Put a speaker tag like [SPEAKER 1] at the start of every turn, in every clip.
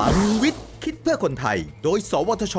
[SPEAKER 1] พลังวิทย์ คิดเพื่อคนไทย โดย สวทช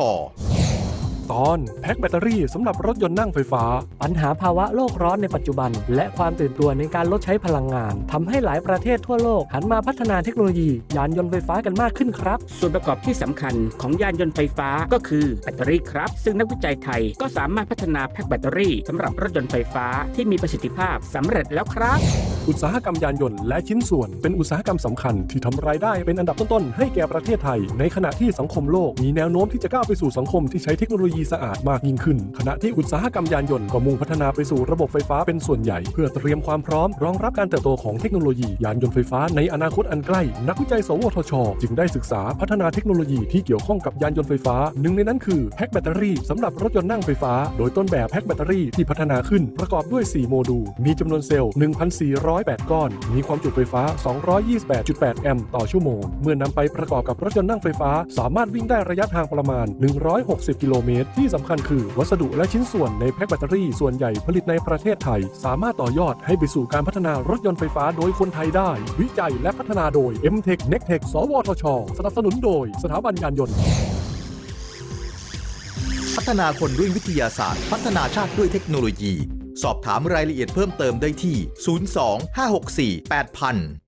[SPEAKER 2] ตอนแพ็คแบตเตอรี่สำหรับรถยนต์นั่งไฟฟ้า
[SPEAKER 3] ปัญหาภาวะโลกร้อนในปัจจุบัน และความตื่นตัวในการลดใช้พลังงานทำให้หลายประเทศทั่วโลกหันมาพัฒนาเทคโนโลยี ยานยนต์ไฟฟ้ากันมากขึ้นครับ
[SPEAKER 4] ส่วนประกอบที่สำคัญของยานยนต์ไฟฟ้าก็คือแบตเตอรี่ครับ ซึ่งนักวิจัยไทยก็สามารถพัฒนาแพ็คแบตเตอรี่สำหรับรถยนต์ไฟฟ้าที่มีประสิทธิภาพสำเร็จแล้วครับ
[SPEAKER 2] อุตสาหกรรมยานยนต์และชิ้นส่วน เป็นอุตสาหกรรมสำคัญที่ทำรายได้เป็นอันดับต้นๆให้แก่ประเทศไทย ในขณะที่สังคมโลกมีแนวโน้มที่จะก้าวไปสู่สังคมที่ใช้เทคโนโลยีสะอาดมากยิ่งขึ้น ขณะที่อุตสาหกรรมยานยนต์ก็มุ่งพัฒนาไปสู่ระบบไฟฟ้าเป็นส่วนใหญ่ เพื่อเตรียมความพร้อม รองรับการเติบโตของเทคโนโลยียานยนต์ไฟฟ้าในอนาคตอันใกล้ นักวิจัย สวทช จึงได้ศึกษาพัฒนาเทคโนโลยีที่เกี่ยวข้องกับยานยนต์ไฟฟ้า หนึ่งในนั้นคือแพ็คแบตเตอรี่สำหรับรถยนต์นั่งไฟฟ้า โดยต้นแบบแพ็คแบตเตอรี่ที่พัฒนาขึ้นประกอบด้วย 4 โมดูล มีจำนวนเซลล์ 1,408 ก้อน มีความจุไฟฟ้า 228.8 แอมป์ต่อชั่วโมง เมื่อนำไปประกอบกับรถยนต์นั่งไฟฟ้า สามารถวิ่งได้ระยะทางประมาณ 160 กิโลเมตรที่สำคัญคือวัสดุและชิ้นส่วนในแพ็คแบตเตอรี่ส่วนใหญ่ผลิตในประเทศไทย สามารถต่อยอดให้ไปสู่การพัฒนารถยนต์ไฟฟ้าโดยคนไทยได้ วิจัยและพัฒนาโดย m t e c h n e c t e c h สวทช สนับสนุนโดย สถาบันยานยนต์
[SPEAKER 1] พัฒนาคนด้วยวิทยาศาสตร์ พัฒนาชาติด้วยเทคโนโลยี สอบถามรายละเอียดเพิ่มเติมได้ที่ 02 564 8000